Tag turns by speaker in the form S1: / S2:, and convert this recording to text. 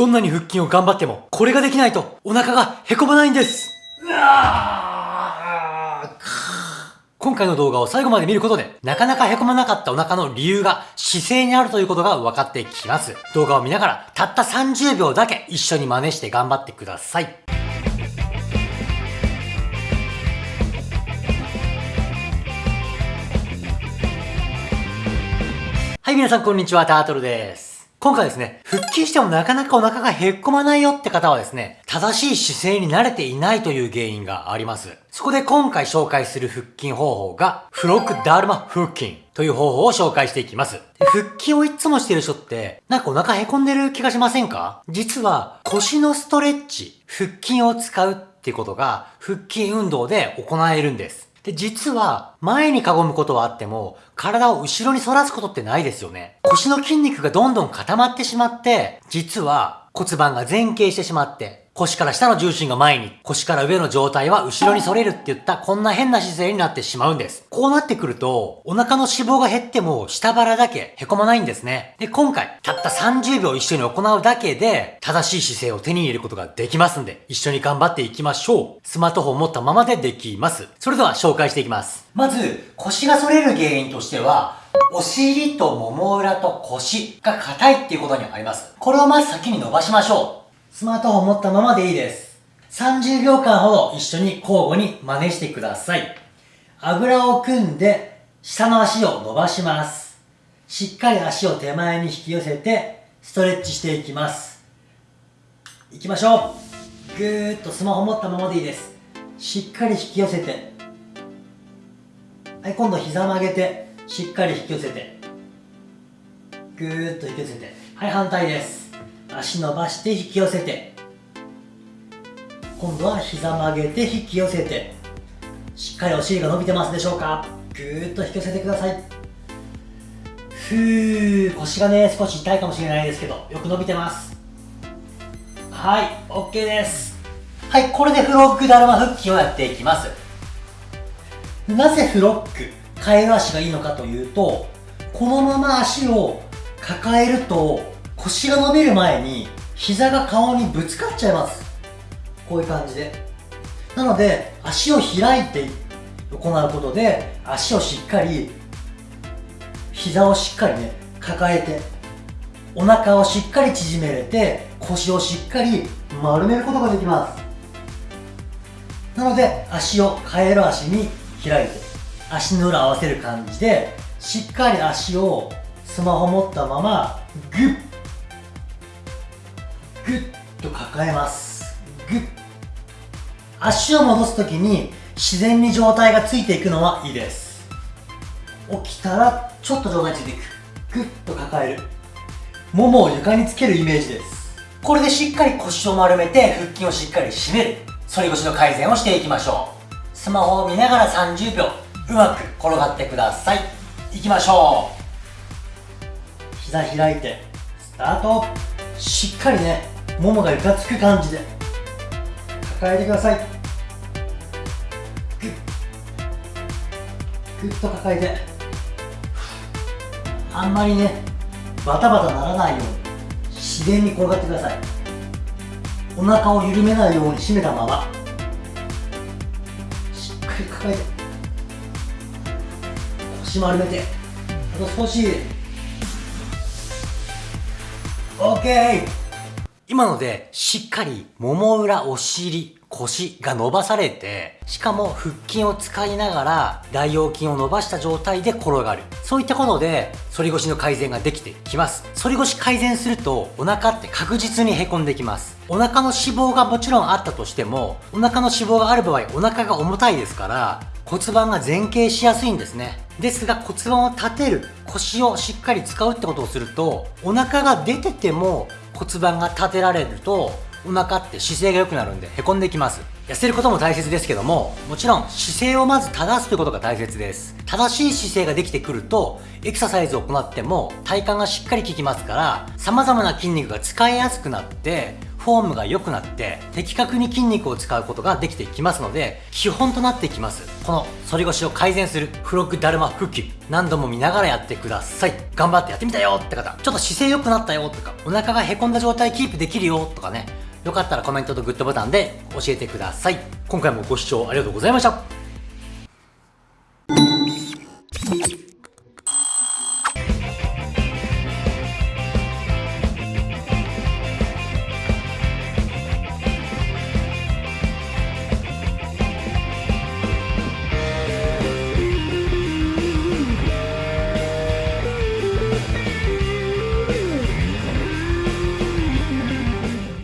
S1: どんなに腹筋を頑張っても、これができないと、お腹がへこまないんです。今回の動画を最後まで見ることで、なかなかへこまなかったお腹の理由が姿勢にあるということが分かってきます。動画を見ながら、たった30秒だけ一緒に真似して頑張ってください。はい、皆さんこんにちは、タートルです。今回ですね、腹筋してもなかなかお腹がへっこまないよって方はですね、正しい姿勢に慣れていないという原因があります。そこで今回紹介する腹筋方法が、フロックダルマ腹筋という方法を紹介していきます。腹筋をいつもしてる人って、なんかお腹へこんでる気がしませんか？実は腰のストレッチ、腹筋を使うっていうことが腹筋運動で行えるんです。で、実は、前にかごむことはあっても、体を後ろに反らすことってないですよね。腰の筋肉がどんどん固まってしまって、実は骨盤が前傾してしまって、腰から下の重心が前に、腰から上の状態は後ろに反れるって言ったこんな変な姿勢になってしまうんです。こうなってくると、お腹の脂肪が減っても下腹だけへこまないんですね。で、今回、たった30秒一緒に行うだけで、正しい姿勢を手に入れることができますんで、一緒に頑張っていきましょう。スマートフォンを持ったままでできます。それでは紹介していきます。まず、腰が反れる原因としては、お尻ともも裏と腰が硬いっていうことにあります。これをまず先に伸ばしましょう。スマートフォン持ったままでいいです。30秒間ほど一緒に交互に真似してください。あぐらを組んで下の足を伸ばします。しっかり足を手前に引き寄せてストレッチしていきます。いきましょう。ぐーっとスマホ持ったままでいいです。しっかり引き寄せて。はい、今度膝曲げて、しっかり引き寄せて。ぐーっと引き寄せて。はい、反対です。足伸ばして引き寄せて。今度は膝曲げて引き寄せて。しっかりお尻が伸びてますでしょうか？ぐーっと引き寄せてください。ふー腰がね少し痛いかもしれないですけどよく伸びてます。はい OK です。はいこれでフロッグだるま腹筋をやっていきます。なぜフロックカエル足がいいのかというとこのまま足を抱えると腰が伸びる前に膝が顔にぶつかっちゃいます。こういう感じで。なので足を開いて行うことで足をしっかり膝をしっかりね抱えてお腹をしっかり縮めれて腰をしっかり丸めることができます。なので足をカエル足に開いて足の裏合わせる感じでしっかり足をスマホ持ったままグッグッと抱えます。グッ。足を戻す時に自然に状態がついていくのはいいです。起きたらちょっと状態ついていく。グッと抱える。ももを床につけるイメージです。これでしっかり腰を丸めて腹筋をしっかり締める。反り腰の改善をしていきましょう。スマホを見ながら30秒うまく転がってください。いきましょう。膝開いてスタート。しっかりねももが床つく感じで。抱えてください。グッ。グッと抱えて。あんまりねバタバタならないように自然に転がってください。お腹を緩めないように締めたまま。しっかり抱えて。腰丸めて。あと少し。OK 今のでしっかりもも裏、お尻、腰が伸ばされて、しかも腹筋を使いながら大腰筋を伸ばした状態で転がる。そういったことで反り腰の改善ができてきます。反り腰改善するとお腹って確実にへこんできます。お腹の脂肪がもちろんあったとしても、お腹の脂肪がある場合お腹が重たいですから、骨盤が前傾しやすいんですね。ですが骨盤を立てる、腰をしっかり使うってことをすると、お腹が出てても骨盤が立てられるとお腹って姿勢が良くなるんでへこんできます。痩せることも大切ですけどももちろん姿勢をまず正すということが大切です。正しい姿勢ができてくるとエクササイズを行っても体幹がしっかり効きますから様々な筋肉が使いやすくなってフォームが良くなって的確に筋肉を使うことができてきますので基本となってきますこの反り腰を改善するフロッグダルマ腹筋。何度も見ながらやってください。頑張ってやってみたよって方。ちょっと姿勢良くなったよとかお腹がへこんだ状態キープできるよとかね。よかったらコメントとグッドボタンで教えてください。今回もご視聴ありがとうございました。